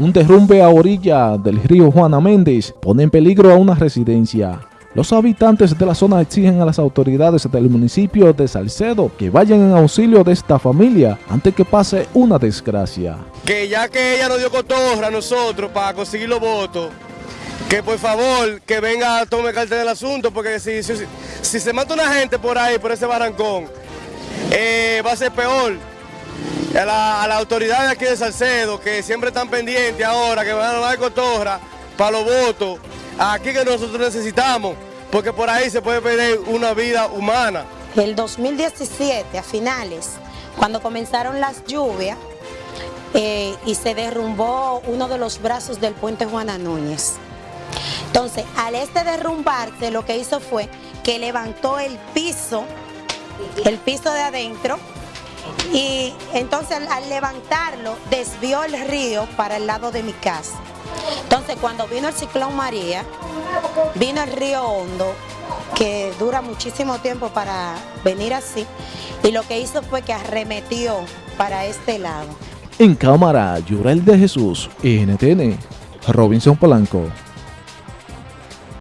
Un derrumbe a orilla del río Juana Méndez pone en peligro a una residencia. Los habitantes de la zona exigen a las autoridades del municipio de Salcedo que vayan en auxilio de esta familia antes que pase una desgracia. Que ya que ella nos dio cotorra a nosotros para conseguir los votos, que por favor que venga a tomar carta del asunto, porque si, se mata una gente por ahí, por ese barrancón, eh, va a ser peor. A la, a la autoridad aquí de Salcedo, que siempre están pendientes ahora, que van a dar cotorra para los votos, aquí que nosotros necesitamos, porque por ahí se puede perder una vida humana. El 2017, a finales, cuando comenzaron las lluvias eh, y se derrumbó uno de los brazos del puente Juana Núñez. Entonces, al este derrumbarse, lo que hizo fue que levantó el piso, el piso de adentro, y entonces al levantarlo desvió el río para el lado de mi casa. Entonces cuando vino el ciclón María, vino el río Hondo, que dura muchísimo tiempo para venir así, y lo que hizo fue que arremetió para este lado. En cámara, Yurel de Jesús, NTN, Robinson Polanco.